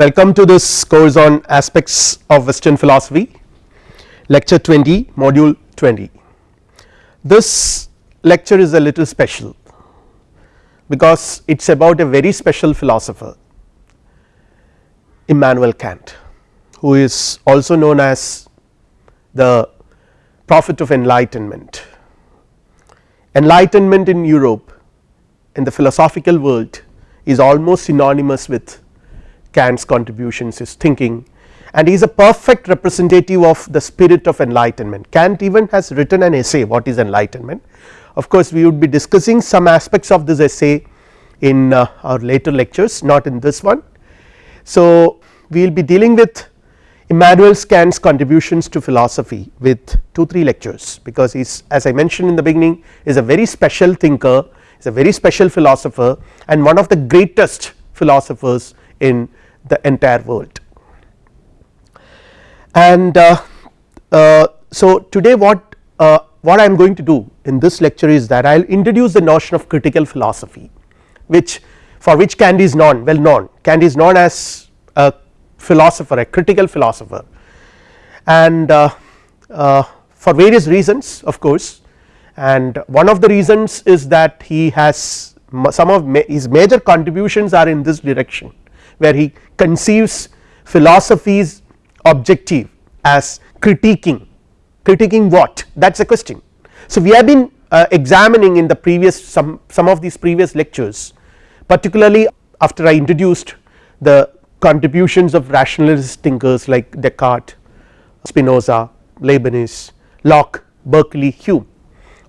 Welcome to this course on aspects of western philosophy lecture 20 module 20. This lecture is a little special because it is about a very special philosopher Immanuel Kant who is also known as the prophet of enlightenment. Enlightenment in Europe in the philosophical world is almost synonymous with Kant's contributions his thinking and he is a perfect representative of the spirit of enlightenment. Kant even has written an essay what is enlightenment. Of course, we would be discussing some aspects of this essay in uh, our later lectures not in this one. So, we will be dealing with Immanuel Kant's contributions to philosophy with 2 3 lectures because he is as I mentioned in the beginning is a very special thinker is a very special philosopher and one of the greatest philosophers in the entire world. And uh, uh, so today what uh, what I am going to do in this lecture is that I will introduce the notion of critical philosophy which for which Kant is known well known. Kant is known as a philosopher a critical philosopher. And uh, uh, for various reasons of course. And one of the reasons is that he has some of ma his major contributions are in this direction where he conceives philosophy's objective as critiquing critiquing what? That is a question. So we have been uh, examining in the previous some some of these previous lectures particularly after I introduced the contributions of rationalist thinkers like Descartes, Spinoza, Leibniz, Locke, Berkeley, Hume.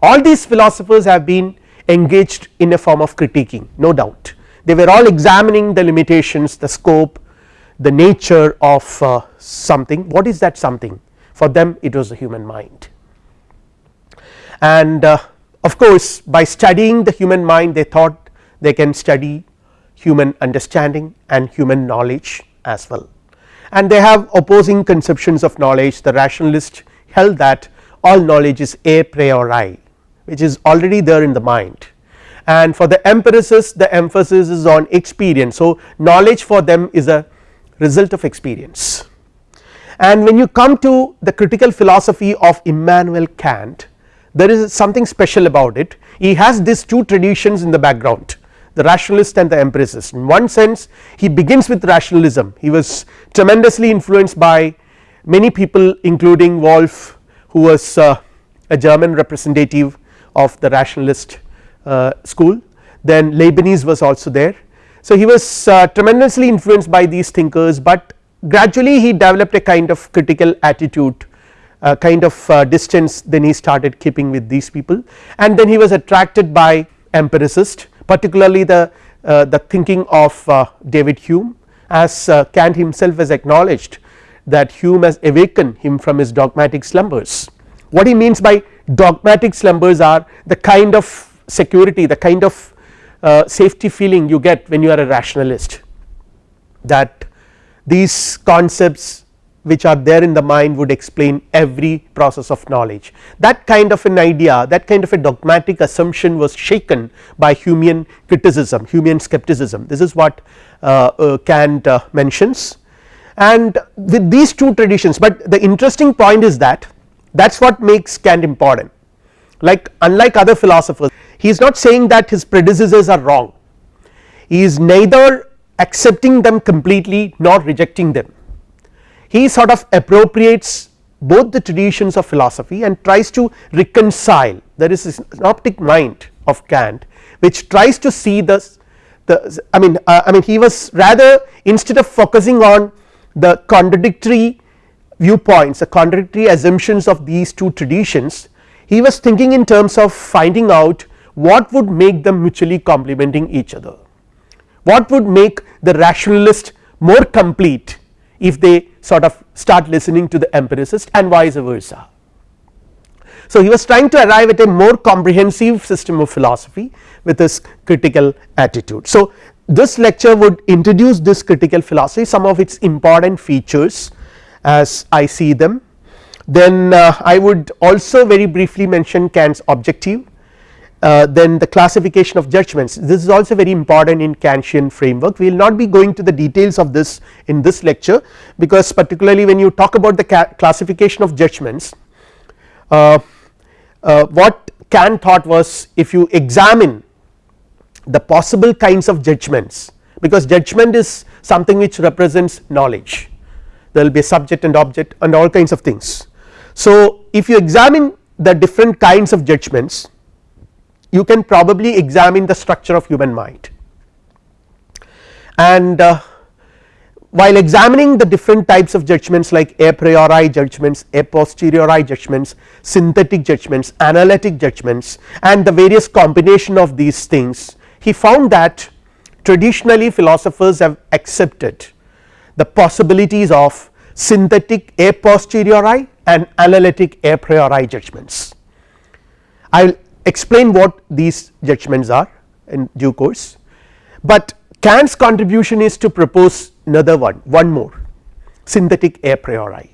All these philosophers have been engaged in a form of critiquing no doubt they were all examining the limitations the scope the nature of uh, something. What is that something? For them it was the human mind. And uh, of course by studying the human mind they thought they can study human understanding and human knowledge as well. And they have opposing conceptions of knowledge. The rationalist held that all knowledge is a priori which is already there in the mind and for the empiricists the emphasis is on experience. So, knowledge for them is a result of experience. And when you come to the critical philosophy of Immanuel Kant there is something special about it. He has these two traditions in the background the rationalist and the empiricist. In one sense he begins with rationalism. He was tremendously influenced by many people including Wolff who was uh, a German representative of the rationalist school then Leibniz was also there. So he was uh, tremendously influenced by these thinkers but gradually he developed a kind of critical attitude uh, kind of uh, distance then he started keeping with these people and then he was attracted by empiricist particularly the uh, the thinking of uh, David Hume as Kant himself has acknowledged that Hume has awakened him from his dogmatic slumbers. What he means by dogmatic slumbers are the kind of security the kind of uh, safety feeling you get when you are a rationalist that these concepts which are there in the mind would explain every process of knowledge. That kind of an idea that kind of a dogmatic assumption was shaken by Humean criticism Humean skepticism. This is what uh, uh, Kant uh, mentions. And with these two traditions but the interesting point is that that is what makes Kant important like unlike other philosophers he is not saying that his predecessors are wrong. He is neither accepting them completely nor rejecting them. He sort of appropriates both the traditions of philosophy and tries to reconcile. There is this optic mind of Kant which tries to see the the I mean uh, I mean he was rather instead of focusing on the contradictory viewpoints the contradictory assumptions of these two traditions he was thinking in terms of finding out what would make them mutually complementing each other what would make the rationalist more complete if they sort of start listening to the empiricist and vice versa. So he was trying to arrive at a more comprehensive system of philosophy with this critical attitude. So this lecture would introduce this critical philosophy some of its important features as I see them then uh, I would also very briefly mention Kant's objective uh, then the classification of judgments. This is also very important in Kantian framework. We will not be going to the details of this in this lecture because particularly when you talk about the classification of judgments uh, uh, what Kant thought was if you examine the possible kinds of judgments because judgment is something which represents knowledge. There will be a subject and object and all kinds of things. So if you examine the different kinds of judgments you can probably examine the structure of human mind. And uh, while examining the different types of judgments like a priori judgments, a posteriori judgments, synthetic judgments, analytic judgments and the various combination of these things he found that traditionally philosophers have accepted the possibilities of synthetic a posteriori and analytic a priori judgments. I will explain what these judgments are in due course, but Kant's contribution is to propose another one one more synthetic a priori.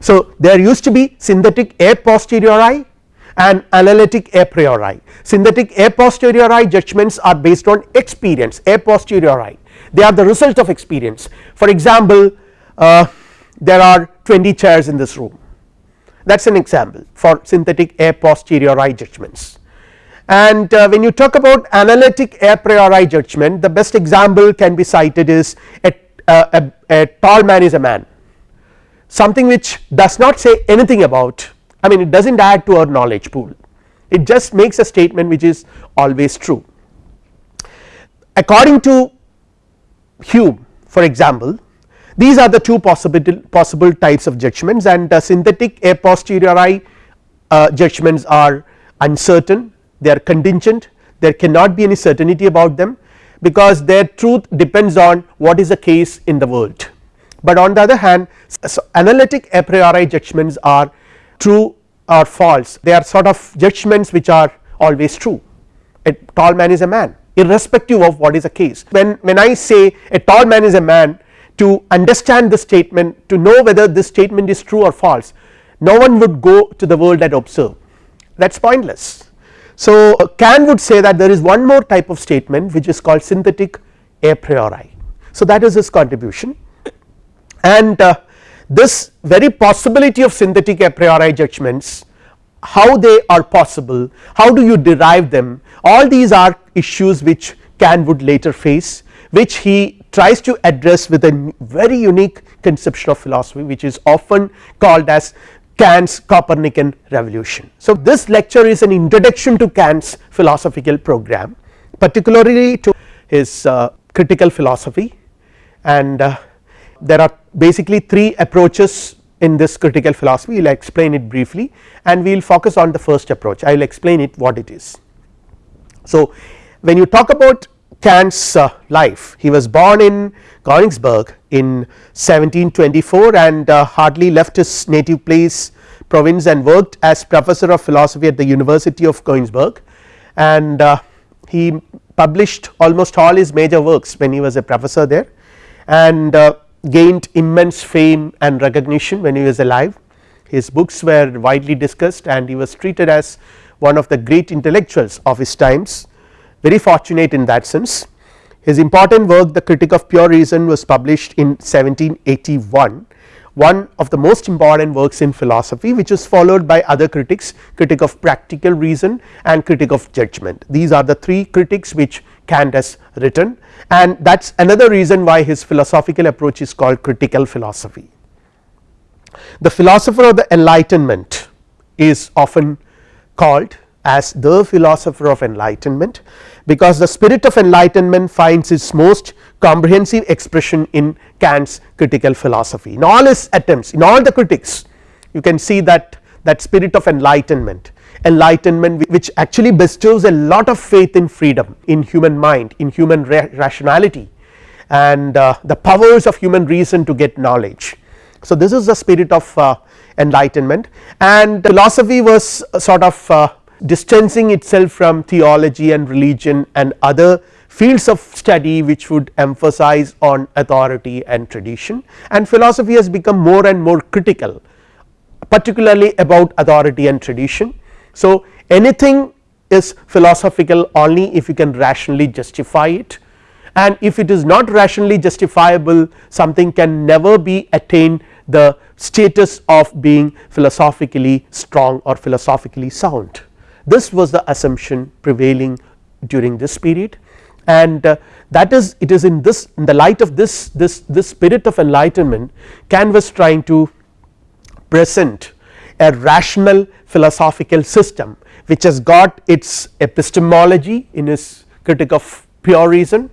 So there used to be synthetic a posteriori and analytic a priori synthetic a posteriori judgments are based on experience a posteriori they are the result of experience for example uh, there are 20 chairs in this room. That is an example for synthetic a posteriori judgments. And uh, when you talk about analytic a priori judgment the best example can be cited is a, a, a, tall man is a man. Something which does not say anything about I mean it does not add to our knowledge pool. It just makes a statement which is always true. According to Hume for example these are the two possible possible types of judgments and uh, synthetic a posteriori uh, judgments are uncertain they are contingent there cannot be any certainty about them because their truth depends on what is the case in the world. But on the other hand so analytic a priori judgments are true or false. They are sort of judgments which are always true. A tall man is a man irrespective of what is the case. When when I say a tall man is a man to understand the statement to know whether this statement is true or false no one would go to the world and observe. That is pointless. So Kant would say that there is one more type of statement which is called synthetic a priori. So that is his contribution. And uh, this very possibility of synthetic a priori judgments how they are possible, how do you derive them all these are issues which Kant would later face which he tries to address with a very unique conception of philosophy which is often called as Kant's Copernican revolution. So this lecture is an introduction to Kant's philosophical program particularly to his uh, critical philosophy and uh, there are basically three approaches in this critical philosophy we will explain it briefly and we will focus on the first approach I will explain it what it is. So when you talk about Kant's uh, life. He was born in Königsberg in 1724 and uh, hardly left his native place province and worked as professor of philosophy at the University of Königsberg and uh, he published almost all his major works when he was a professor there and uh, gained immense fame and recognition when he was alive. His books were widely discussed and he was treated as one of the great intellectuals of his times very fortunate in that sense. His important work the critic of pure reason was published in 1781 one of the most important works in philosophy which is followed by other critics critic of practical reason and critic of judgment these are the three critics which Kant has written and that is another reason why his philosophical approach is called critical philosophy. The philosopher of the enlightenment is often called as the philosopher of enlightenment because the spirit of enlightenment finds its most comprehensive expression in Kant's critical philosophy in all his attempts in all the critics you can see that that spirit of enlightenment enlightenment which actually bestows a lot of faith in freedom in human mind in human ra rationality and uh, the powers of human reason to get knowledge. So this is the spirit of uh, enlightenment and philosophy was sort of uh, distancing itself from theology and religion and other fields of study which would emphasize on authority and tradition and philosophy has become more and more critical particularly about authority and tradition. So anything is philosophical only if you can rationally justify it and if it is not rationally justifiable something can never be attained the status of being philosophically strong or philosophically sound. This was the assumption prevailing during this period and uh, that is it is in this in the light of this this this spirit of enlightenment Kant was trying to present a rational philosophical system which has got its epistemology in his critique of pure reason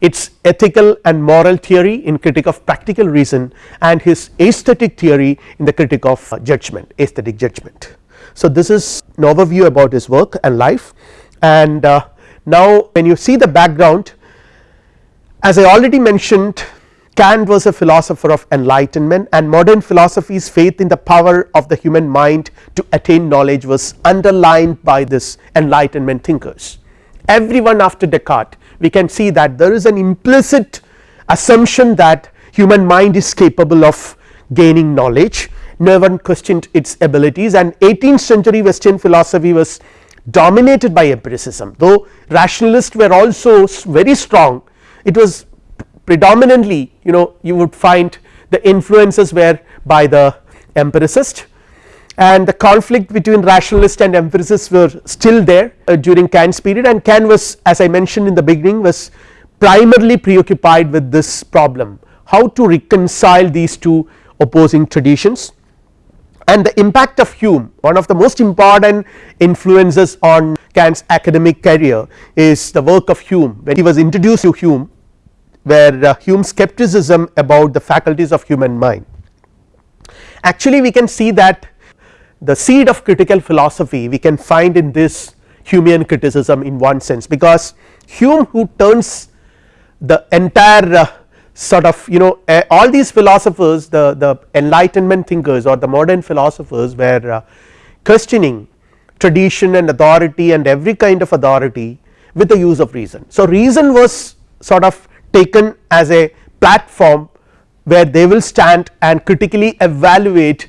its ethical and moral theory in critique of practical reason and his aesthetic theory in the critique of judgment aesthetic judgment. So, this is an overview about his work and life and uh, now when you see the background as I already mentioned Kant was a philosopher of enlightenment and modern philosophy's faith in the power of the human mind to attain knowledge was underlined by this enlightenment thinkers. Everyone after Descartes we can see that there is an implicit assumption that human mind is capable of gaining knowledge no one questioned its abilities and 18th century western philosophy was dominated by empiricism. Though rationalists were also very strong it was predominantly you know you would find the influences were by the empiricist. And the conflict between rationalist and empiricists were still there uh, during Kant's period. And Kant was as I mentioned in the beginning was primarily preoccupied with this problem how to reconcile these two opposing traditions and the impact of Hume one of the most important influences on Kant's academic career is the work of Hume when he was introduced to Hume where uh, Hume's skepticism about the faculties of human mind. Actually we can see that the seed of critical philosophy we can find in this Humean criticism in one sense because Hume who turns the entire uh, sort of you know uh, all these philosophers the, the enlightenment thinkers or the modern philosophers were uh, questioning tradition and authority and every kind of authority with the use of reason. So, reason was sort of taken as a platform where they will stand and critically evaluate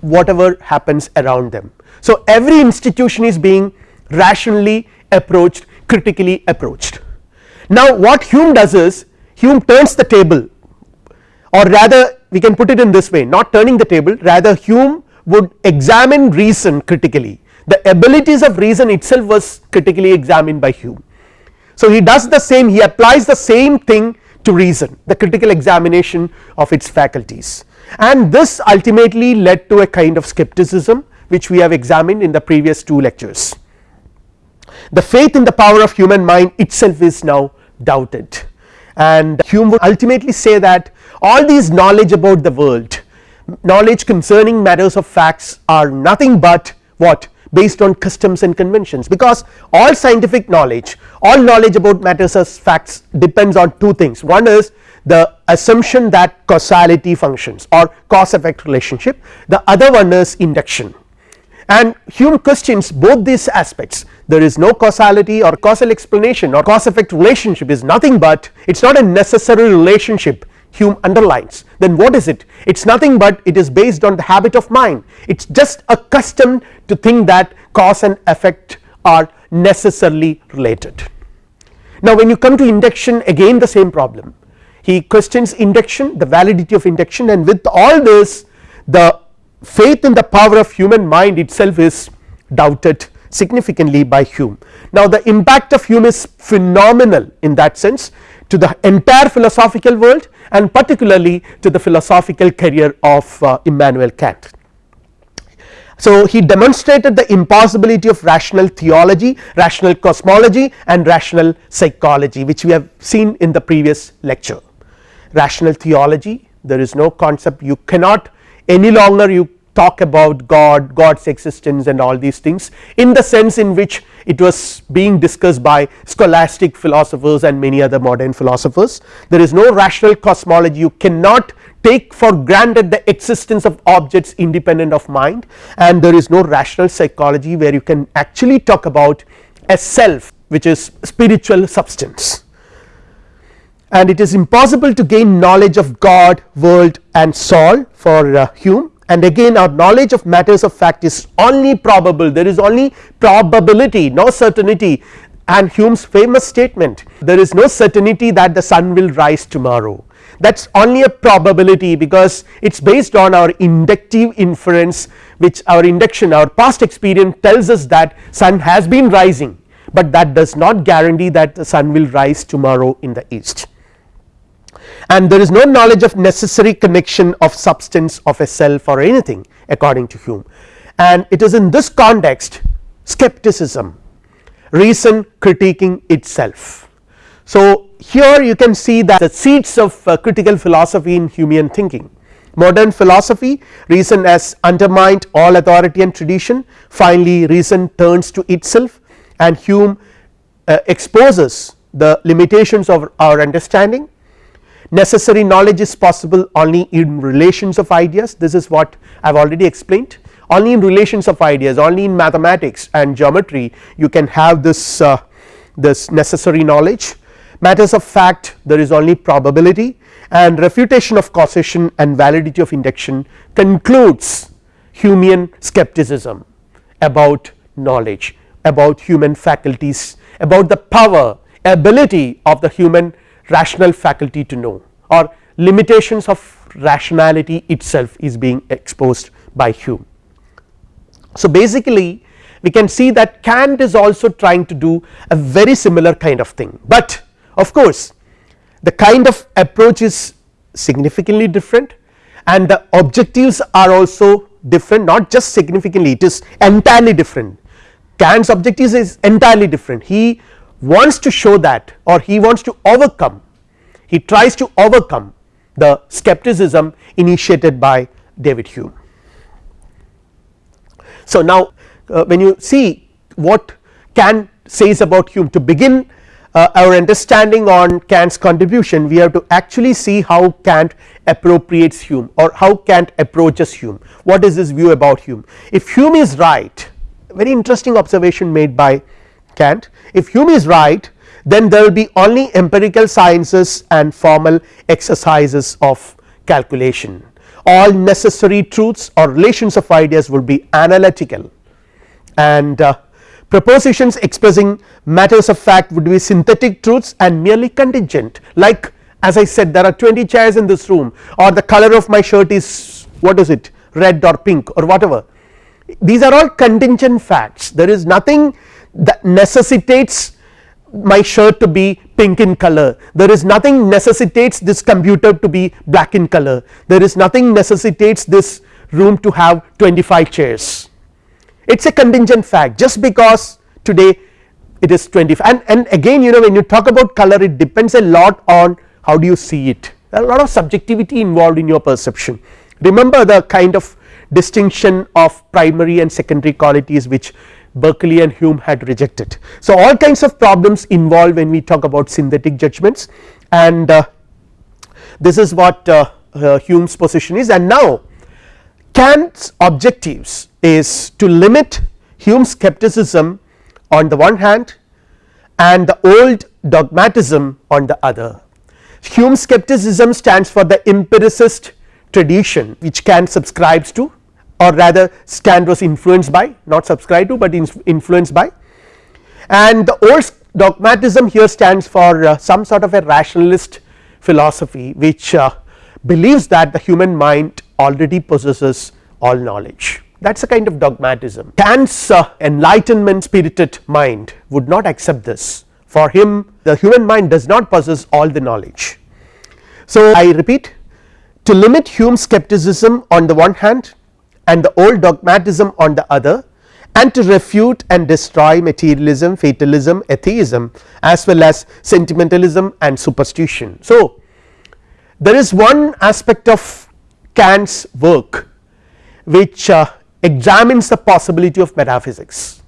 whatever happens around them. So, every institution is being rationally approached critically approached. Now, what Hume does is Hume turns the table or rather we can put it in this way not turning the table rather Hume would examine reason critically the abilities of reason itself was critically examined by Hume. So, he does the same he applies the same thing to reason the critical examination of its faculties and this ultimately led to a kind of skepticism which we have examined in the previous two lectures. The faith in the power of human mind itself is now doubted and Hume would ultimately say that all these knowledge about the world knowledge concerning matters of facts are nothing but what? Based on customs and conventions. Because all scientific knowledge all knowledge about matters as facts depends on two things. One is the assumption that causality functions or cause effect relationship. The other one is induction. And Hume questions both these aspects there is no causality or causal explanation or cause effect relationship is nothing but it is not a necessary relationship Hume underlines. Then what is it? It is nothing but it is based on the habit of mind. It is just a custom to think that cause and effect are necessarily related. Now when you come to induction again the same problem. He questions induction the validity of induction and with all this the faith in the power of human mind itself is doubted significantly by Hume. Now the impact of Hume is phenomenal in that sense to the entire philosophical world and particularly to the philosophical career of uh, Immanuel Kant. So he demonstrated the impossibility of rational theology, rational cosmology and rational psychology which we have seen in the previous lecture rational theology there is no concept you cannot any longer you talk about God, God's existence and all these things in the sense in which it was being discussed by scholastic philosophers and many other modern philosophers. There is no rational cosmology you cannot take for granted the existence of objects independent of mind. And there is no rational psychology where you can actually talk about a self which is spiritual substance. And it is impossible to gain knowledge of God, world and soul for uh, Hume and again our knowledge of matters of fact is only probable. There is only probability no certainty. And Hume's famous statement there is no certainty that the sun will rise tomorrow. That is only a probability because it is based on our inductive inference which our induction our past experience tells us that sun has been rising but that does not guarantee that the sun will rise tomorrow in the east and there is no knowledge of necessary connection of substance of a self or anything according to Hume. And it is in this context skepticism reason critiquing itself. So, here you can see that the seeds of uh, critical philosophy in Humean thinking. Modern philosophy reason has undermined all authority and tradition. Finally reason turns to itself and Hume uh, exposes the limitations of our understanding necessary knowledge is possible only in relations of ideas. This is what I have already explained. Only in relations of ideas only in mathematics and geometry you can have this uh, this necessary knowledge. Matters of fact there is only probability. And refutation of causation and validity of induction concludes Humean skepticism about knowledge about human faculties about the power ability of the human rational faculty to know or limitations of rationality itself is being exposed by Hume. So, basically we can see that Kant is also trying to do a very similar kind of thing, but of course the kind of approach is significantly different and the objectives are also different not just significantly it is entirely different. Kant's objectives is entirely different. He wants to show that or he wants to overcome he tries to overcome the skepticism initiated by David Hume. So, now uh, when you see what Kant says about Hume to begin uh, our understanding on Kant's contribution we have to actually see how Kant appropriates Hume or how Kant approaches Hume what is his view about Hume. If Hume is right very interesting observation made by Kant if Hume is right then there will be only empirical sciences and formal exercises of calculation. All necessary truths or relations of ideas will be analytical. And uh, propositions expressing matters of fact would be synthetic truths and merely contingent. Like as I said there are 20 chairs in this room or the color of my shirt is what is it red or pink or whatever. These are all contingent facts. There is nothing that necessitates my shirt to be pink in color. There is nothing necessitates this computer to be black in color. There is nothing necessitates this room to have 25 chairs. It is a contingent fact. Just because today it is 25 and, and again you know when you talk about color it depends a lot on how do you see it. There are a lot of subjectivity involved in your perception. Remember the kind of distinction of primary and secondary qualities which Berkeley and Hume had rejected. So, all kinds of problems involved when we talk about synthetic judgments and uh, this is what uh, uh, Hume's position is and now Kant's objectives is to limit Hume's skepticism on the one hand and the old dogmatism on the other. Hume's skepticism stands for the empiricist tradition which Kant subscribes to or rather Kant was influenced by not subscribed to but influenced by and the old dogmatism here stands for uh, some sort of a rationalist philosophy which uh, believes that the human mind already possesses all knowledge that is a kind of dogmatism. Kant's uh, enlightenment spirited mind would not accept this for him the human mind does not possess all the knowledge. So, I repeat to limit Hume's skepticism on the one hand and the old dogmatism on the other and to refute and destroy materialism, fatalism, atheism as well as sentimentalism and superstition. So, there is one aspect of Kant's work which uh, examines the possibility of metaphysics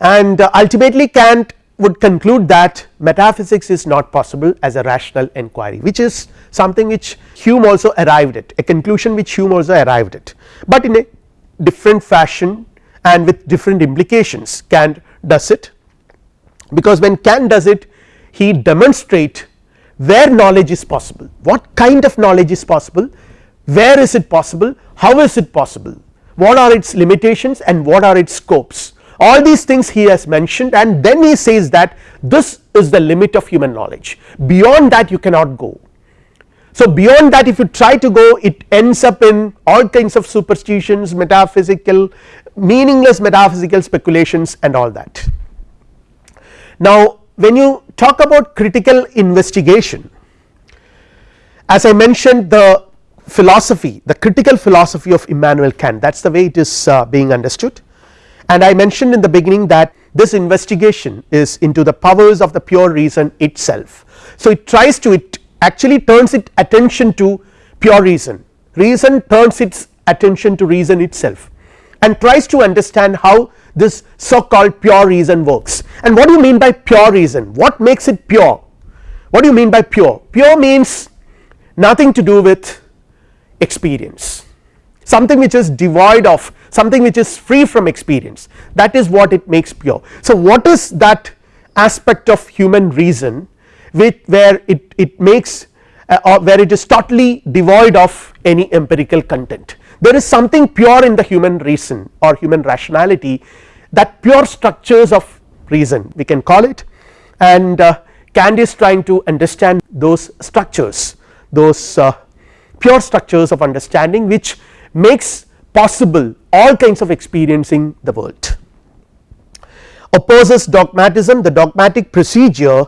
and uh, ultimately Kant would conclude that metaphysics is not possible as a rational inquiry which is something which Hume also arrived at a conclusion which Hume also arrived at, but in a different fashion and with different implications Kant does it. Because when Kant does it he demonstrate where knowledge is possible. What kind of knowledge is possible? Where is it possible, how is it possible, what are its limitations and what are its scopes all these things he has mentioned and then he says that this is the limit of human knowledge beyond that you cannot go. So beyond that if you try to go it ends up in all kinds of superstitions metaphysical meaningless metaphysical speculations and all that. Now when you talk about critical investigation as I mentioned the philosophy the critical philosophy of Immanuel Kant that is the way it is uh, being understood and I mentioned in the beginning that this investigation is into the powers of the pure reason itself. So it tries to it actually turns its attention to pure reason, reason turns its attention to reason itself and tries to understand how this so called pure reason works. And what do you mean by pure reason? What makes it pure? What do you mean by pure? Pure means nothing to do with experience something which is devoid of something which is free from experience. That is what it makes pure. So what is that aspect of human reason with where it, it makes uh, or where it is totally devoid of any empirical content? There is something pure in the human reason or human rationality that pure structures of reason we can call it. And uh, Kant is trying to understand those structures those uh, pure structures of understanding which makes possible all kinds of experiencing the world. Opposes dogmatism the dogmatic procedure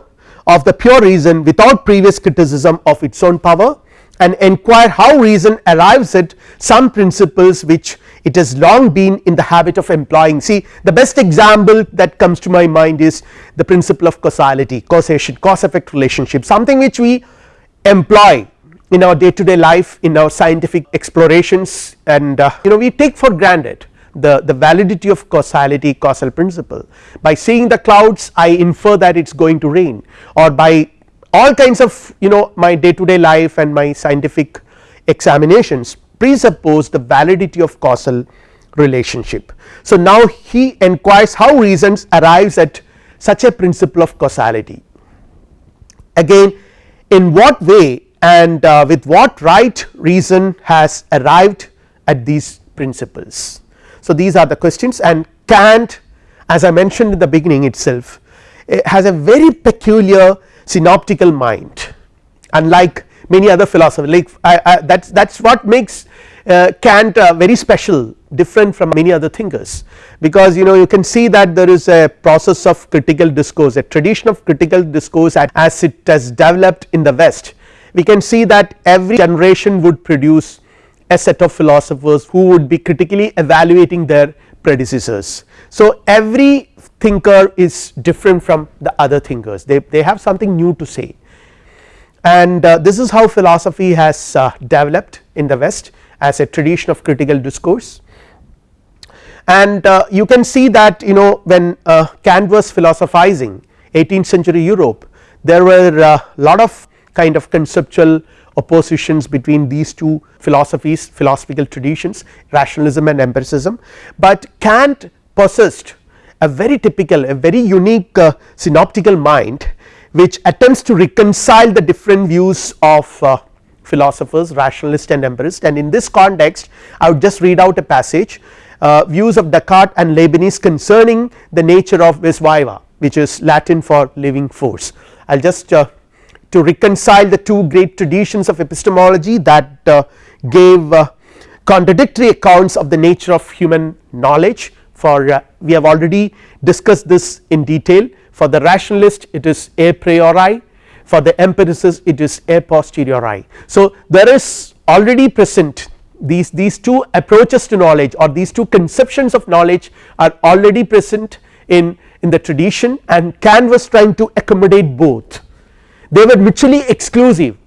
of the pure reason without previous criticism of its own power and inquire how reason arrives at some principles which it has long been in the habit of employing. See the best example that comes to my mind is the principle of causality causation cause effect relationship something which we employ in our day to day life in our scientific explorations and uh, you know we take for granted the, the validity of causality causal principle. By seeing the clouds I infer that it is going to rain. Or by all kinds of you know my day to day life and my scientific examinations presuppose the validity of causal relationship. So now he enquires how reasons arrives at such a principle of causality. Again in what way and uh, with what right reason has arrived at these principles. So these are the questions. And Kant as I mentioned in the beginning itself has a very peculiar synoptical mind. Unlike many other philosophers like I, I, that is that is what makes uh, Kant uh, very special different from many other thinkers. Because you know you can see that there is a process of critical discourse a tradition of critical discourse as it has developed in the west we can see that every generation would produce a set of philosophers who would be critically evaluating their predecessors. So every thinker is different from the other thinkers. They, they have something new to say. And uh, this is how philosophy has uh, developed in the west as a tradition of critical discourse. And uh, you can see that you know when uh, Kant was philosophizing 18th century Europe there were a uh, lot of kind of conceptual oppositions between these two philosophies philosophical traditions rationalism and empiricism, but Kant possessed a very typical a very unique uh, synoptical mind which attempts to reconcile the different views of uh, philosophers rationalist and empirist. And in this context I would just read out a passage uh, views of Descartes and Leibniz concerning the nature of vis viva which is Latin for living force. I will just uh, to reconcile the two great traditions of epistemology that uh, gave uh, contradictory accounts of the nature of human knowledge for uh, we have already discussed this in detail. For the rationalist it is a priori. For the empiricist it is a posteriori. So there is already present these these two approaches to knowledge or these two conceptions of knowledge are already present in in the tradition and Kant was trying to accommodate both they were mutually exclusive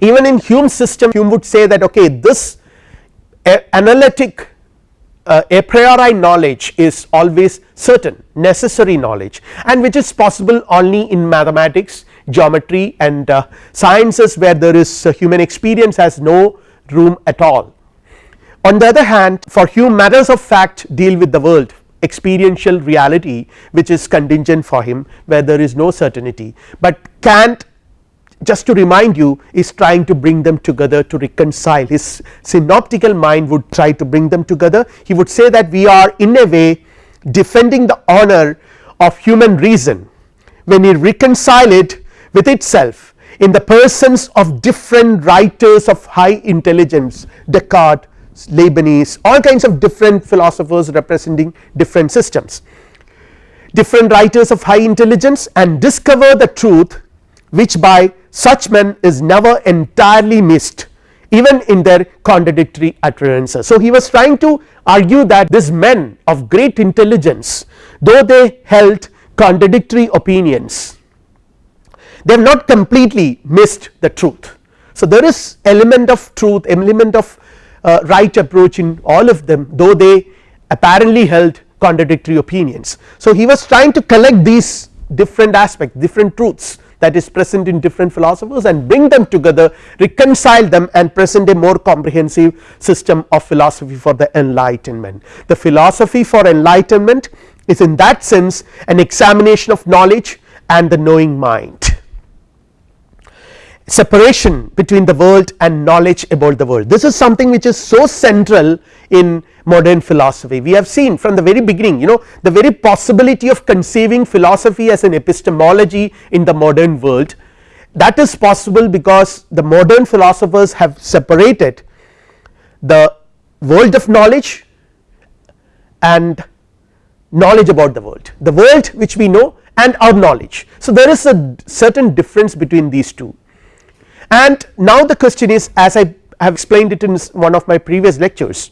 even in Hume's system Hume would say that okay this analytic uh, a priori knowledge is always certain necessary knowledge and which is possible only in mathematics geometry and uh, sciences where there is uh, human experience has no room at all. On the other hand for Hume matters of fact deal with the world experiential reality which is contingent for him where there is no certainty, but Kant just to remind you is trying to bring them together to reconcile. His synoptical mind would try to bring them together. He would say that we are in a way defending the honor of human reason when we reconcile it with itself in the persons of different writers of high intelligence Descartes, Leibniz all kinds of different philosophers representing different systems different writers of high intelligence and discover the truth which by such men is never entirely missed even in their contradictory utterances. So, he was trying to argue that these men of great intelligence though they held contradictory opinions they have not completely missed the truth. So, there is element of truth element of uh, right approach in all of them though they apparently held contradictory opinions. So, he was trying to collect these different aspects different truths that is present in different philosophers and bring them together reconcile them and present a more comprehensive system of philosophy for the enlightenment. The philosophy for enlightenment is in that sense an examination of knowledge and the knowing mind separation between the world and knowledge about the world. This is something which is so central in modern philosophy. We have seen from the very beginning you know the very possibility of conceiving philosophy as an epistemology in the modern world. That is possible because the modern philosophers have separated the world of knowledge and knowledge about the world. The world which we know and our knowledge. So, there is a certain difference between these two and now the question is as I have explained it in one of my previous lectures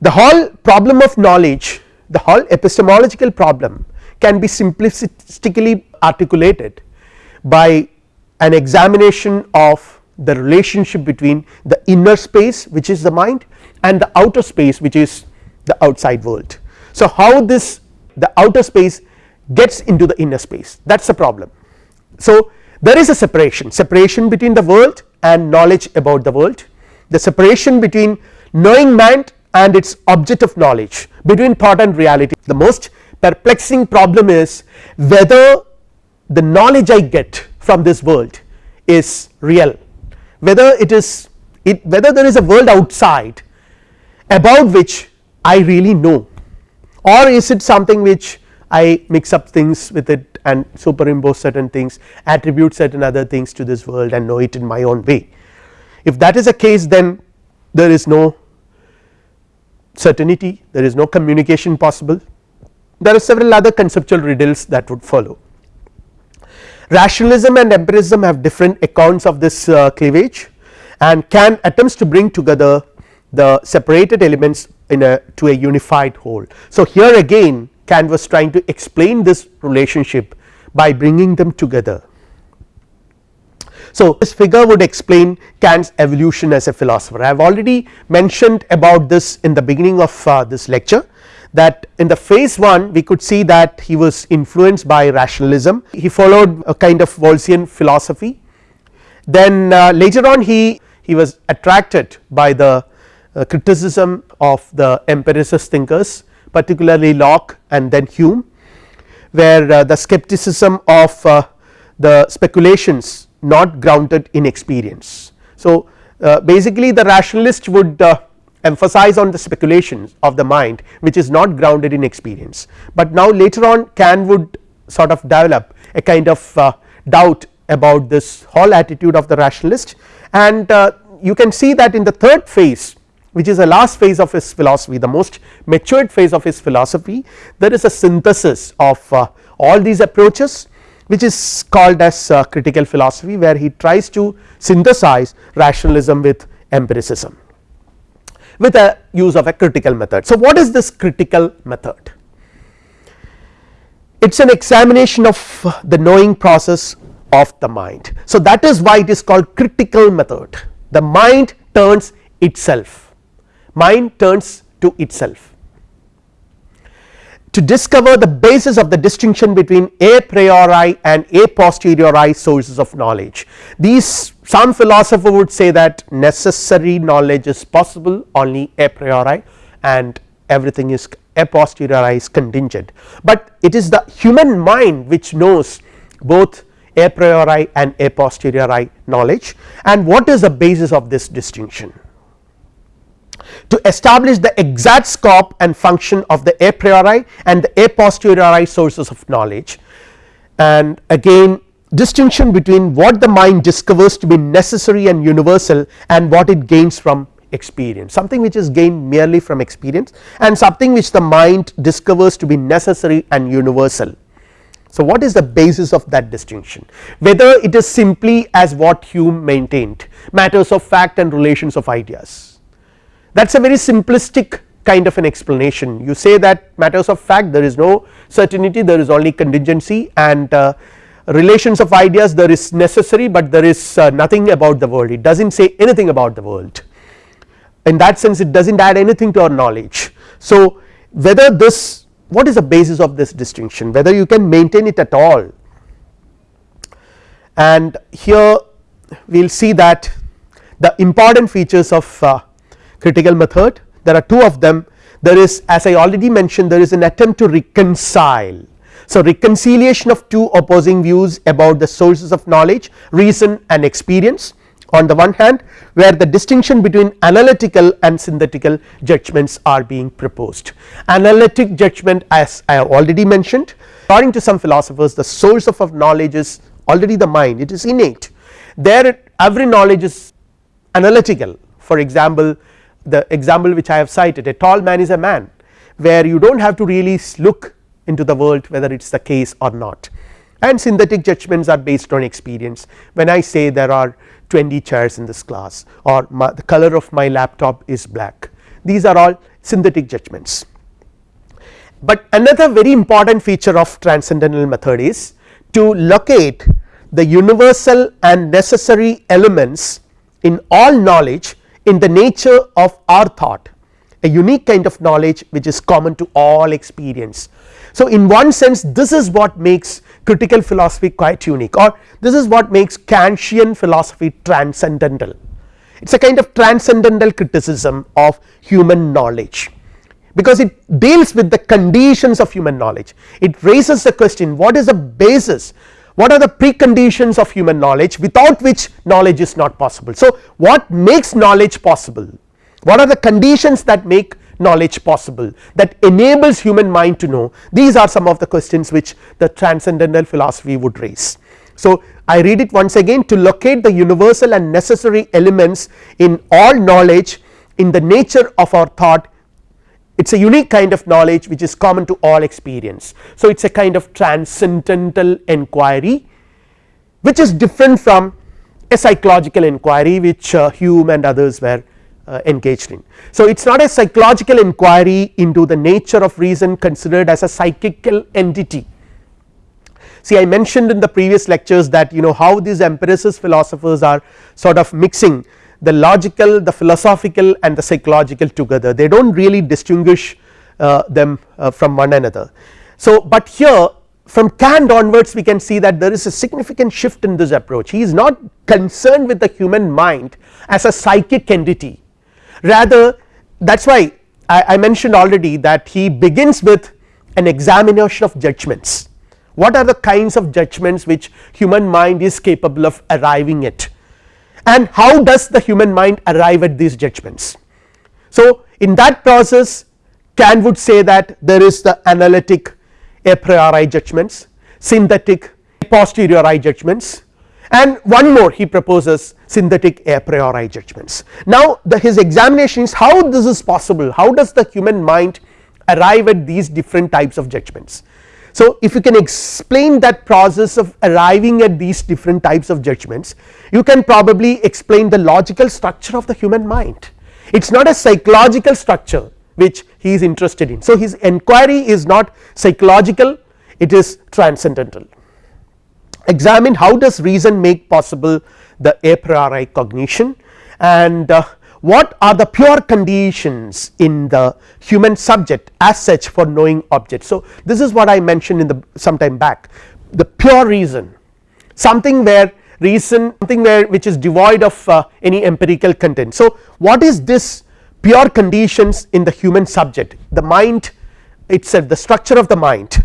the whole problem of knowledge the whole epistemological problem can be simplistically articulated by an examination of the relationship between the inner space which is the mind and the outer space which is the outside world. So, how this the outer space gets into the inner space that is the problem. So, there is a separation. Separation between the world and knowledge about the world. The separation between knowing mind and its object of knowledge between thought and reality. The most perplexing problem is whether the knowledge I get from this world is real. Whether it is it whether there is a world outside about which I really know. Or is it something which I mix up things with it and superimpose certain things attribute certain other things to this world and know it in my own way. If that is a case then there is no certainty there is no communication possible there are several other conceptual riddles that would follow. Rationalism and empiricism have different accounts of this uh, cleavage and Kant attempts to bring together the separated elements in a to a unified whole. So, here again Kant was trying to explain this relationship by bringing them together. So, this figure would explain Kant's evolution as a philosopher. I have already mentioned about this in the beginning of uh, this lecture that in the phase 1 we could see that he was influenced by rationalism. He followed a kind of Wolffian philosophy. Then uh, later on he he was attracted by the uh, criticism of the empiricist thinkers particularly Locke and then Hume where uh, the skepticism of uh, the speculations not grounded in experience. So, uh, basically the rationalist would emphasize on the speculations of the mind which is not grounded in experience, but now later on Kant would sort of develop a kind of uh, doubt about this whole attitude of the rationalist and uh, you can see that in the third phase which is the last phase of his philosophy the most matured phase of his philosophy there is a synthesis of uh, all these approaches which is called as uh, critical philosophy where he tries to synthesize rationalism with empiricism with a use of a critical method. So, what is this critical method? It is an examination of the knowing process of the mind. So, that is why it is called critical method the mind turns itself mind turns to itself to discover the basis of the distinction between a priori and a posteriori sources of knowledge. These some philosopher would say that necessary knowledge is possible only a priori and everything is a posteriori is contingent, but it is the human mind which knows both a priori and a posteriori knowledge and what is the basis of this distinction. To establish the exact scope and function of the a priori and the a posteriori sources of knowledge. And again distinction between what the mind discovers to be necessary and universal and what it gains from experience. Something which is gained merely from experience and something which the mind discovers to be necessary and universal. So, what is the basis of that distinction? Whether it is simply as what Hume maintained matters of fact and relations of ideas that is a very simplistic kind of an explanation. You say that matters of fact there is no certainty there is only contingency and uh, relations of ideas there is necessary but there is uh, nothing about the world. It does not say anything about the world. In that sense it does not add anything to our knowledge. So, whether this what is the basis of this distinction? Whether you can maintain it at all? And here we will see that the important features of uh, critical method. There are two of them. There is as I already mentioned there is an attempt to reconcile. So, reconciliation of two opposing views about the sources of knowledge reason and experience. On the one hand where the distinction between analytical and synthetical judgments are being proposed. Analytic judgment as I have already mentioned according to some philosophers the source of, of knowledge is already the mind. It is innate. There every knowledge is analytical. For example the example which I have cited a tall man is a man where you do not have to really look into the world whether it is the case or not and synthetic judgments are based on experience when I say there are 20 chairs in this class or my, the color of my laptop is black these are all synthetic judgments. But another very important feature of transcendental method is to locate the universal and necessary elements in all knowledge in the nature of our thought a unique kind of knowledge which is common to all experience. So, in one sense this is what makes critical philosophy quite unique or this is what makes Kantian philosophy transcendental it is a kind of transcendental criticism of human knowledge because it deals with the conditions of human knowledge it raises the question what is the basis what are the preconditions of human knowledge without which knowledge is not possible. So, what makes knowledge possible what are the conditions that make knowledge possible that enables human mind to know these are some of the questions which the transcendental philosophy would raise. So, I read it once again to locate the universal and necessary elements in all knowledge in the nature of our thought it is a unique kind of knowledge which is common to all experience. So, it is a kind of transcendental inquiry which is different from a psychological inquiry which uh, Hume and others were uh, engaged in. So, it is not a psychological inquiry into the nature of reason considered as a psychical entity. See I mentioned in the previous lectures that you know how these empiricist philosophers are sort of mixing the logical the philosophical and the psychological together. They do not really distinguish uh, them uh, from one another. So, but here from Kant onwards we can see that there is a significant shift in this approach. He is not concerned with the human mind as a psychic entity. Rather that is why I, I mentioned already that he begins with an examination of judgments. What are the kinds of judgments which human mind is capable of arriving at and how does the human mind arrive at these judgments. So, in that process Kant would say that there is the analytic a priori judgments, synthetic a posteriori judgments and one more he proposes synthetic a priori judgments. Now the his examination is how this is possible how does the human mind arrive at these different types of judgments. So if you can explain that process of arriving at these different types of judgments you can probably explain the logical structure of the human mind it is not a psychological structure which he is interested in. So his enquiry is not psychological it is transcendental examine how does reason make possible the a priori cognition and uh, what are the pure conditions in the human subject as such for knowing objects. So, this is what I mentioned in the some time back the pure reason something where reason something where which is devoid of uh, any empirical content. So, what is this pure conditions in the human subject the mind itself the structure of the mind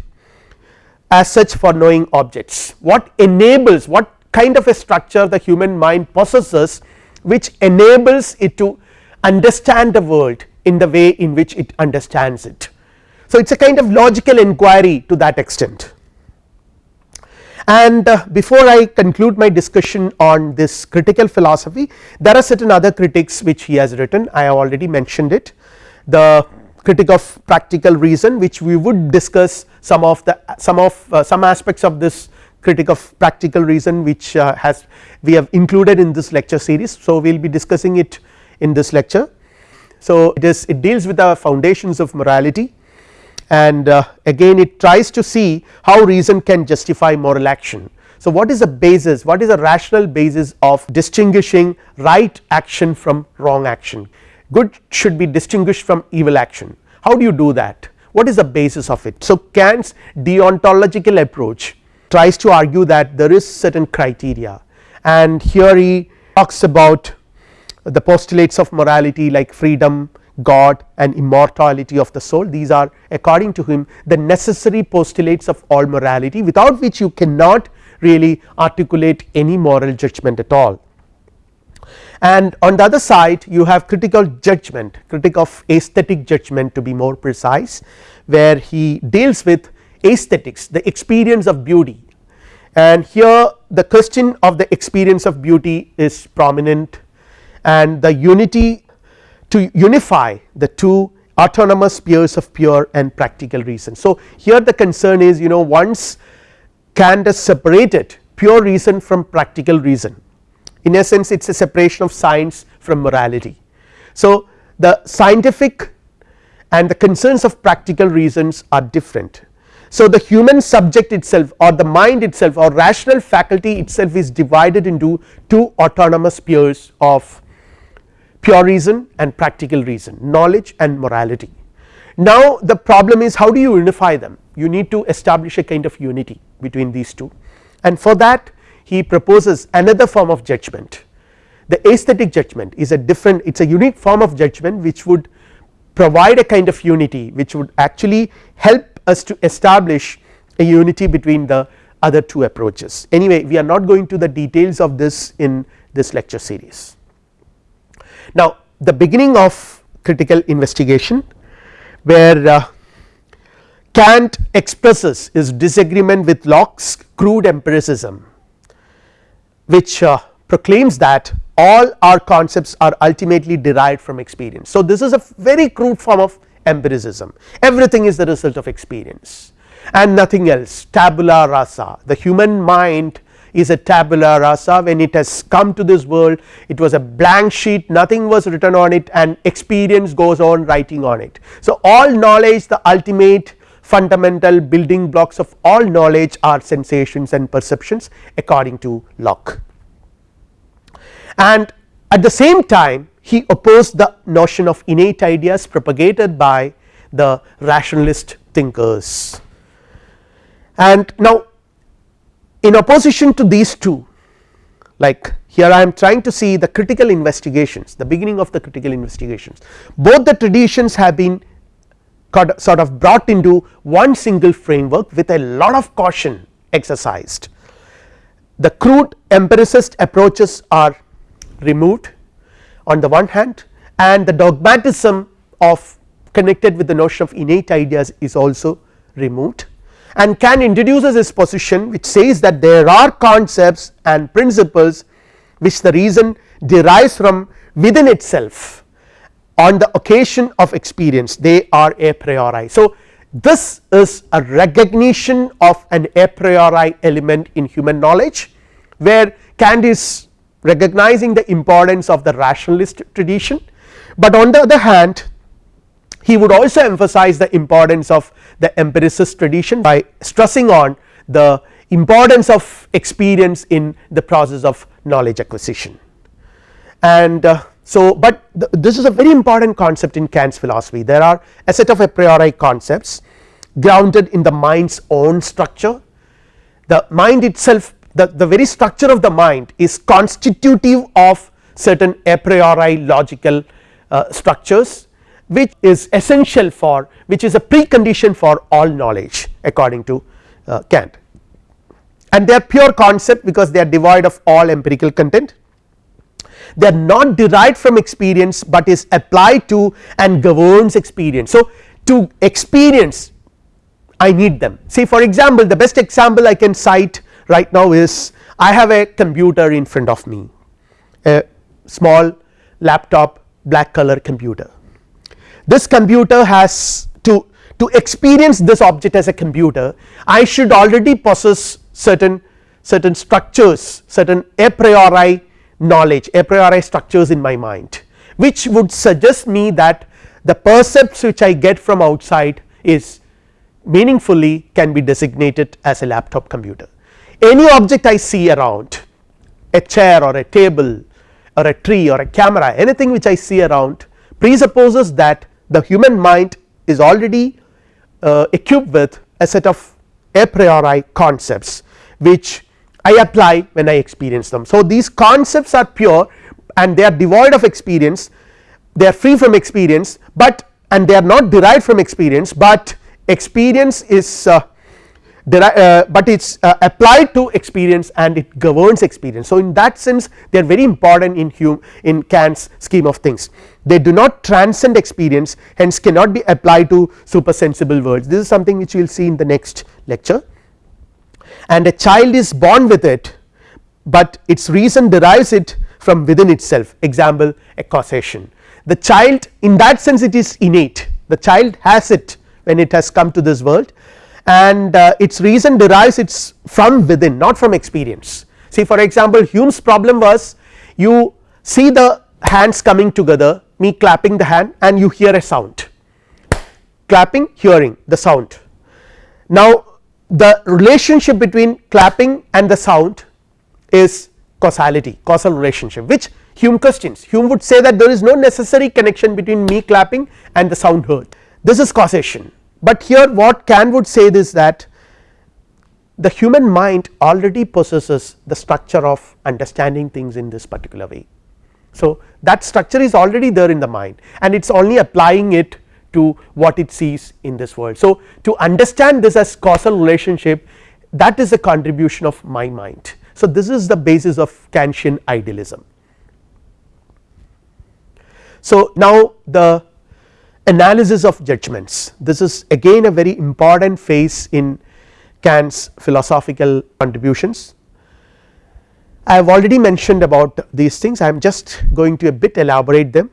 as such for knowing objects what enables what kind of a structure the human mind possesses which enables it to understand the world in the way in which it understands it. So, it is a kind of logical inquiry to that extent. And uh, before I conclude my discussion on this critical philosophy there are certain other critics which he has written. I have already mentioned it. The critic of practical reason which we would discuss some of the some of uh, some aspects of this critic of practical reason which uh, has we have included in this lecture series. So, we will be discussing it in this lecture. So, it is it deals with the foundations of morality and uh, again it tries to see how reason can justify moral action. So, what is the basis what is the rational basis of distinguishing right action from wrong action good should be distinguished from evil action how do you do that what is the basis of it. So, Kant's deontological approach tries to argue that there is certain criteria and here he talks about the postulates of morality like freedom God and immortality of the soul these are according to him the necessary postulates of all morality without which you cannot really articulate any moral judgment at all. And on the other side you have critical judgment critic of aesthetic judgment to be more precise where he deals with aesthetics the experience of beauty and here the question of the experience of beauty is prominent and the unity to unify the two autonomous spheres of pure and practical reason. So, here the concern is you know once Kant has separated pure reason from practical reason in essence it is a separation of science from morality. So, the scientific and the concerns of practical reasons are different. So, the human subject itself or the mind itself or rational faculty itself is divided into two autonomous spheres of pure reason and practical reason knowledge and morality. Now the problem is how do you unify them? You need to establish a kind of unity between these two. And for that he proposes another form of judgment. The aesthetic judgment is a different it is a unique form of judgment which would provide a kind of unity which would actually help us to establish a unity between the other two approaches. Anyway we are not going to the details of this in this lecture series. Now the beginning of critical investigation where uh, Kant expresses his disagreement with Locke's crude empiricism which uh, proclaims that all our concepts are ultimately derived from experience. So, this is a very crude form of empiricism. Everything is the result of experience. And nothing else. Tabula rasa. The human mind is a tabula rasa. When it has come to this world it was a blank sheet. Nothing was written on it. And experience goes on writing on it. So, all knowledge the ultimate fundamental building blocks of all knowledge are sensations and perceptions according to Locke. And at the same time he opposed the notion of innate ideas propagated by the rationalist thinkers. And now in opposition to these two like here I am trying to see the critical investigations the beginning of the critical investigations both the traditions have been sort of brought into one single framework with a lot of caution exercised. The crude empiricist approaches are removed on the one hand and the dogmatism of connected with the notion of innate ideas is also removed and Kant introduces his position which says that there are concepts and principles which the reason derives from within itself on the occasion of experience they are a priori. So, this is a recognition of an a priori element in human knowledge where Kant is recognizing the importance of the rationalist tradition, but on the other hand he would also emphasize the importance of the empiricist tradition by stressing on the importance of experience in the process of knowledge acquisition. And uh, so, but th this is a very important concept in Kant's philosophy. There are a set of a priori concepts grounded in the mind's own structure. The mind itself the, the very structure of the mind is constitutive of certain a priori logical uh, structures which is essential for which is a precondition for all knowledge according to uh, Kant. And they are pure concept because they are devoid of all empirical content. They are not derived from experience but is applied to and governs experience. So, to experience I need them. See for example the best example I can cite right now is I have a computer in front of me a small laptop black color computer this computer has to to experience this object as a computer I should already possess certain certain structures certain a priori knowledge a priori structures in my mind which would suggest me that the percepts which I get from outside is meaningfully can be designated as a laptop computer. Any object I see around a chair or a table or a tree or a camera anything which I see around presupposes that the human mind is already uh, equipped with a set of a priori concepts which I apply when I experience them. So, these concepts are pure and they are devoid of experience they are free from experience, but and they are not derived from experience, but experience is uh, uh, but it is uh, applied to experience and it governs experience. So, in that sense they are very important in Hume in Kant's scheme of things. They do not transcend experience hence cannot be applied to supersensible worlds this is something which we will see in the next lecture. And a child is born with it, but its reason derives it from within itself. Example a causation. The child in that sense it is innate. The child has it when it has come to this world and uh, its reason derives its from within not from experience. See for example Hume's problem was you see the hands coming together me clapping the hand and you hear a sound clapping hearing the sound. Now the relationship between clapping and the sound is causality causal relationship which Hume questions Hume would say that there is no necessary connection between me clapping and the sound heard this is causation, but here what Kant would say is that the human mind already possesses the structure of understanding things in this particular way. So, that structure is already there in the mind and it is only applying it to what it sees in this world. So, to understand this as causal relationship that is a contribution of my mind. So, this is the basis of Kantian idealism. So, now the analysis of judgments. This is again a very important phase in Kant's philosophical contributions. I have already mentioned about these things. I am just going to a bit elaborate them.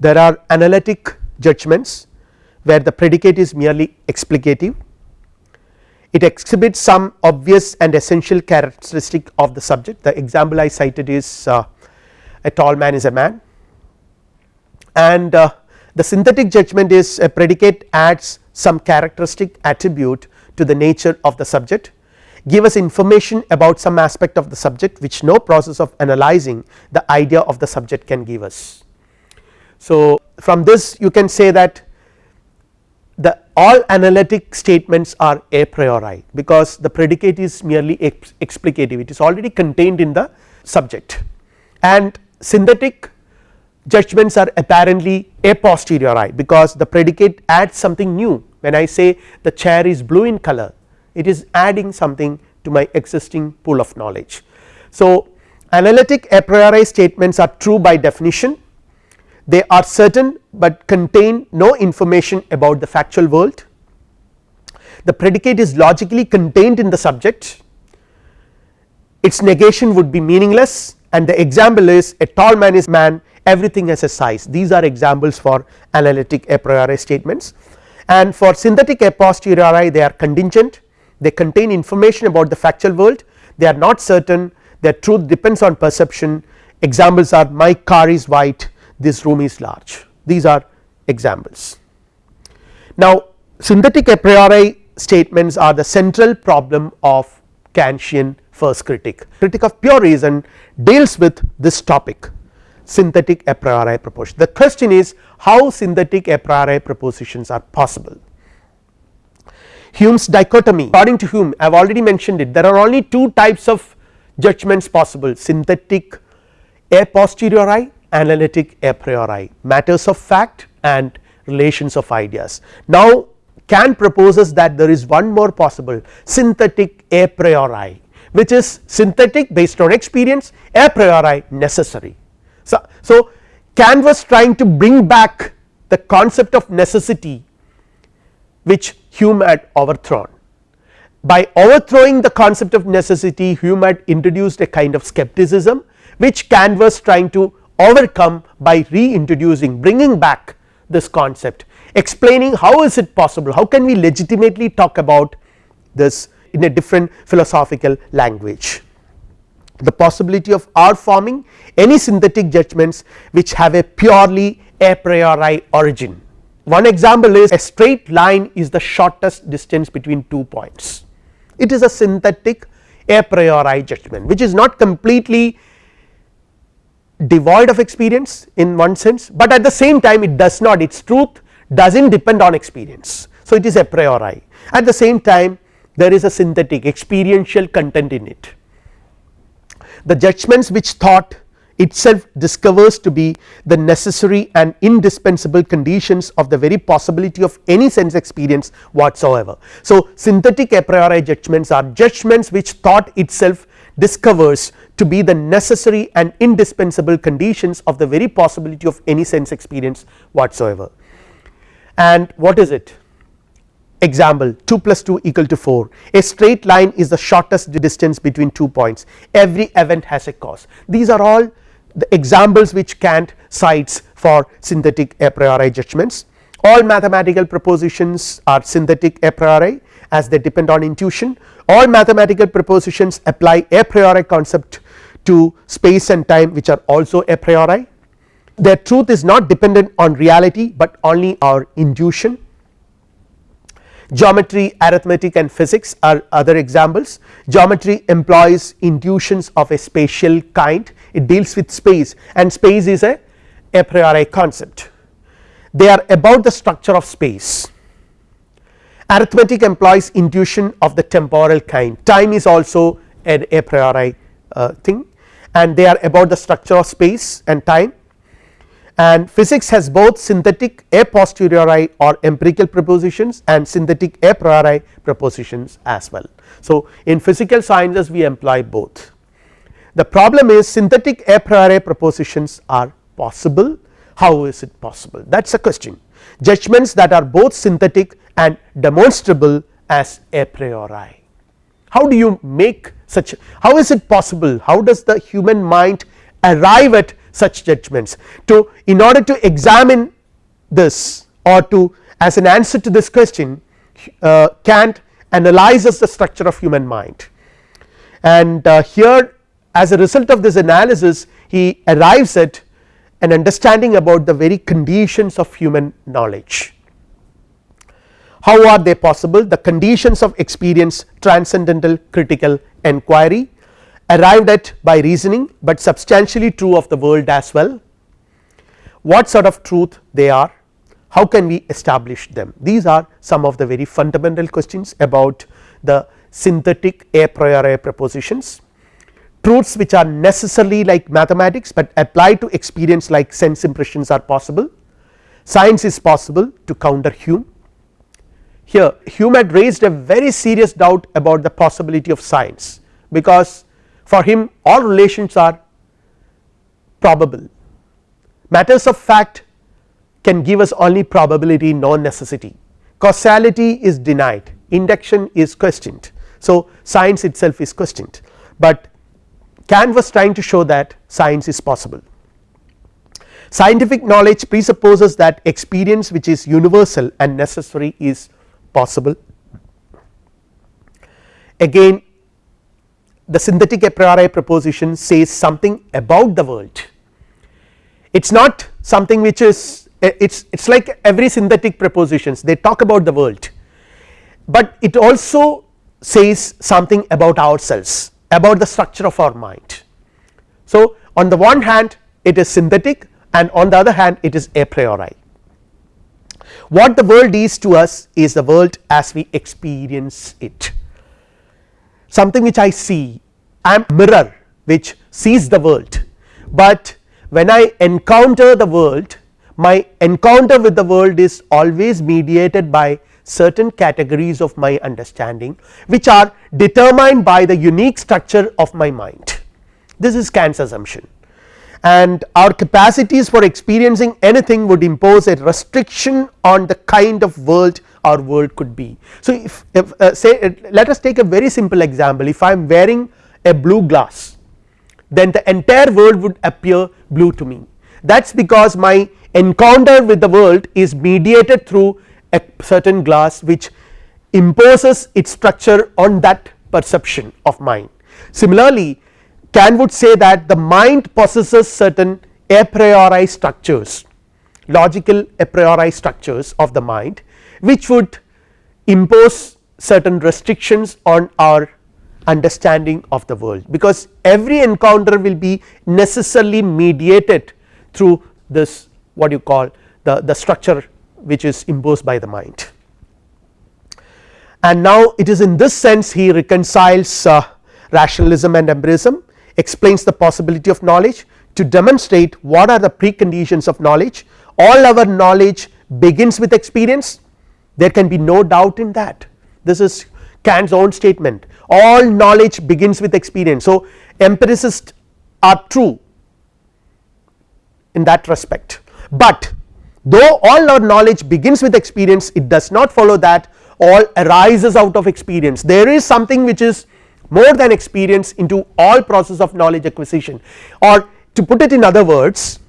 There are analytic judgments where the predicate is merely explicative. It exhibits some obvious and essential characteristic of the subject. The example I cited is uh, a tall man is a man. And uh, the synthetic judgment is a predicate adds some characteristic attribute to the nature of the subject give us information about some aspect of the subject which no process of analyzing the idea of the subject can give us. So, from this you can say that the all analytic statements are a priori because the predicate is merely ex explicative it is already contained in the subject and synthetic judgments are apparently a posteriori because the predicate adds something new. When I say the chair is blue in color it is adding something to my existing pool of knowledge. So, analytic a priori statements are true by definition. They are certain, but contain no information about the factual world. The predicate is logically contained in the subject. Its negation would be meaningless and the example is a tall man is man everything has a size. These are examples for analytic a priori statements. And for synthetic a posteriori they are contingent. They contain information about the factual world. They are not certain. Their truth depends on perception. Examples are my car is white. This room is large. These are examples. Now synthetic a priori statements are the central problem of Kantian first critic, critic of pure reason deals with this topic synthetic a priori proposition. The question is how synthetic a priori propositions are possible. Hume's dichotomy according to Hume I have already mentioned it there are only two types of judgments possible synthetic a posteriori analytic a priori matters of fact and relations of ideas. Now Kant proposes that there is one more possible synthetic a priori which is synthetic based on experience a priori necessary. So, so Kant was trying to bring back the concept of necessity which Hume had overthrown. By overthrowing the concept of necessity Hume had introduced a kind of skepticism which Kant was trying to overcome by reintroducing bringing back this concept explaining how is it possible how can we legitimately talk about this in a different philosophical language. The possibility of our forming any synthetic judgments which have a purely a priori origin. One example is a straight line is the shortest distance between two points. It is a synthetic a priori judgment which is not completely devoid of experience in one sense, but at the same time it does not its truth does not depend on experience. So, it is a priori at the same time there is a synthetic experiential content in it. The judgments which thought itself discovers to be the necessary and indispensable conditions of the very possibility of any sense experience whatsoever. So, synthetic a priori judgments are judgments which thought itself discovers to be the necessary and indispensable conditions of the very possibility of any sense experience whatsoever. And what is it? Example 2 plus 2 equal to 4 a straight line is the shortest distance between two points. Every event has a cause. These are all the examples which Kant cites for synthetic a priori judgments. All mathematical propositions are synthetic a priori as they depend on intuition. All mathematical propositions apply a priori concept to space and time which are also a priori. Their truth is not dependent on reality but only our intuition geometry arithmetic and physics are other examples. Geometry employs intuitions of a spatial kind. It deals with space and space is a a priori concept. They are about the structure of space. Arithmetic employs intuition of the temporal kind. Time is also an a priori uh, thing and they are about the structure of space and time and physics has both synthetic a posteriori or empirical propositions and synthetic a priori propositions as well. So, in physical sciences we employ both. The problem is synthetic a priori propositions are possible. How is it possible? That is a question. Judgments that are both synthetic and demonstrable as a priori. How do you make such how is it possible? How does the human mind arrive at such judgments. To in order to examine this or to as an answer to this question uh, Kant analyzes the structure of human mind. And uh, here as a result of this analysis he arrives at an understanding about the very conditions of human knowledge. How are they possible? The conditions of experience transcendental critical enquiry arrived at by reasoning, but substantially true of the world as well. What sort of truth they are? How can we establish them? These are some of the very fundamental questions about the synthetic a priori propositions truths which are necessarily like mathematics, but apply to experience like sense impressions are possible. Science is possible to counter Hume. Here Hume had raised a very serious doubt about the possibility of science because for him all relations are probable matters of fact can give us only probability non necessity causality is denied induction is questioned. So, science itself is questioned, but Kant was trying to show that science is possible. Scientific knowledge presupposes that experience which is universal and necessary is possible. Again the synthetic a priori proposition says something about the world. It is not something which is eh, it is it is like every synthetic propositions they talk about the world. But it also says something about ourselves about the structure of our mind. So, on the one hand it is synthetic and on the other hand it is a priori what the world is to us is the world as we experience it something which I see. I am mirror which sees the world, but when I encounter the world my encounter with the world is always mediated by certain categories of my understanding which are determined by the unique structure of my mind. This is Kant's assumption. And our capacities for experiencing anything would impose a restriction on the kind of world our world could be. So, if, if uh, say uh, let us take a very simple example if I am wearing a blue glass then the entire world would appear blue to me that is because my encounter with the world is mediated through a certain glass which imposes its structure on that perception of mine. Similarly, Kant would say that the mind possesses certain a priori structures logical a priori structures of the mind which would impose certain restrictions on our understanding of the world because every encounter will be necessarily mediated through this what you call the, the structure which is imposed by the mind. And now it is in this sense he reconciles uh, rationalism and empirism explains the possibility of knowledge to demonstrate what are the preconditions of knowledge all our knowledge begins with experience there can be no doubt in that. This is Kant's own statement. All knowledge begins with experience. So, empiricists are true in that respect, but though all our knowledge begins with experience it does not follow that all arises out of experience. There is something which is more than experience into all process of knowledge acquisition. Or to put it in other words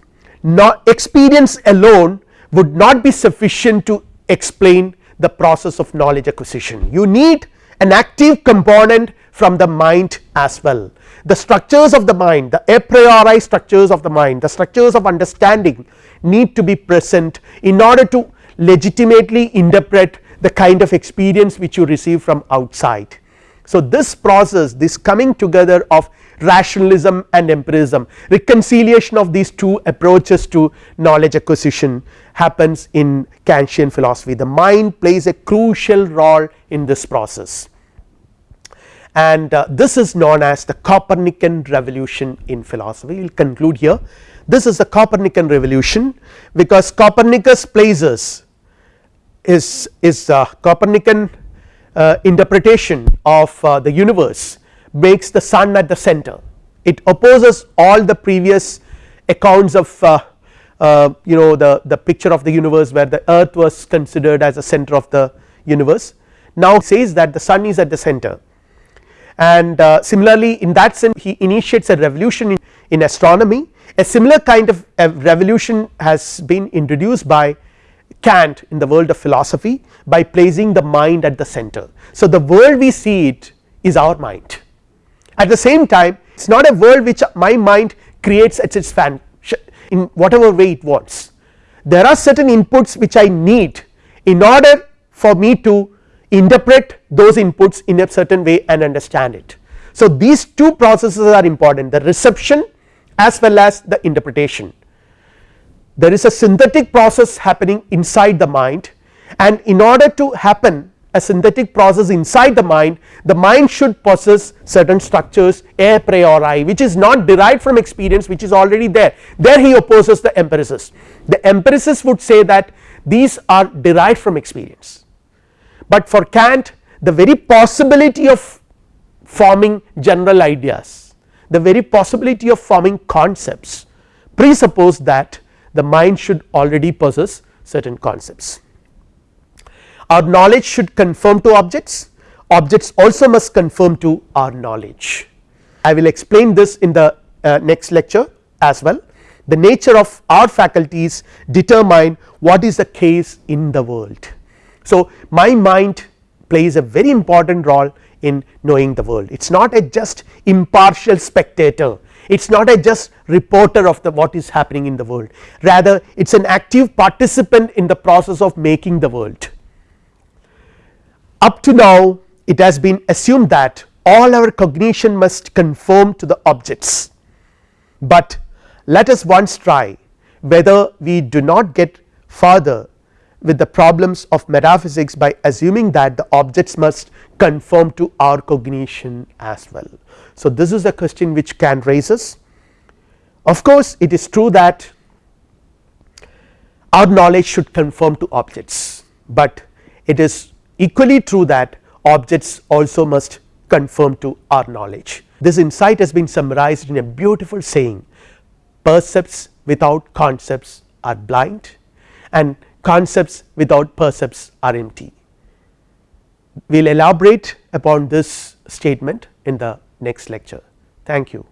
not experience alone would not be sufficient to explain the process of knowledge acquisition you need an active component from the mind as well the structures of the mind the a priori structures of the mind the structures of understanding need to be present in order to legitimately interpret the kind of experience which you receive from outside. So, this process this coming together of rationalism and empiricism reconciliation of these two approaches to knowledge acquisition happens in Kantian philosophy. The mind plays a crucial role in this process. And uh, this is known as the Copernican revolution in philosophy. We will conclude here. This is the Copernican revolution because Copernicus places is is uh, Copernican uh, interpretation of uh, the universe makes the sun at the center. It opposes all the previous accounts of uh, uh, you know the the picture of the universe where the earth was considered as a center of the universe. Now says that the sun is at the center. And uh, similarly in that sense he initiates a revolution in, in astronomy. A similar kind of revolution has been introduced by Kant in the world of philosophy by placing the mind at the center. So, the world we see it is our mind at the same time it is not a world which my mind creates at its fan in whatever way it wants there are certain inputs which I need in order for me to interpret those inputs in a certain way and understand it. So, these two processes are important the reception as well as the interpretation there is a synthetic process happening inside the mind and in order to happen a synthetic process inside the mind the mind should possess certain structures a priori which is not derived from experience which is already there. There he opposes the empiricist. The empiricist would say that these are derived from experience. But for Kant the very possibility of forming general ideas the very possibility of forming concepts presuppose that the mind should already possess certain concepts. Our knowledge should conform to objects objects also must conform to our knowledge. I will explain this in the uh, next lecture as well the nature of our faculties determine what is the case in the world. So, my mind plays a very important role in knowing the world it is not a just impartial spectator it is not a just reporter of the what is happening in the world rather it is an active participant in the process of making the world. Up to now it has been assumed that all our cognition must conform to the objects, but let us once try whether we do not get further with the problems of metaphysics by assuming that the objects must conform to our cognition as well. So, this is a question which Kant raises of course, it is true that our knowledge should conform to objects, but it is equally true that objects also must conform to our knowledge. This insight has been summarized in a beautiful saying percepts without concepts are blind and concepts without percepts are empty. We will elaborate upon this statement in the next lecture. Thank you.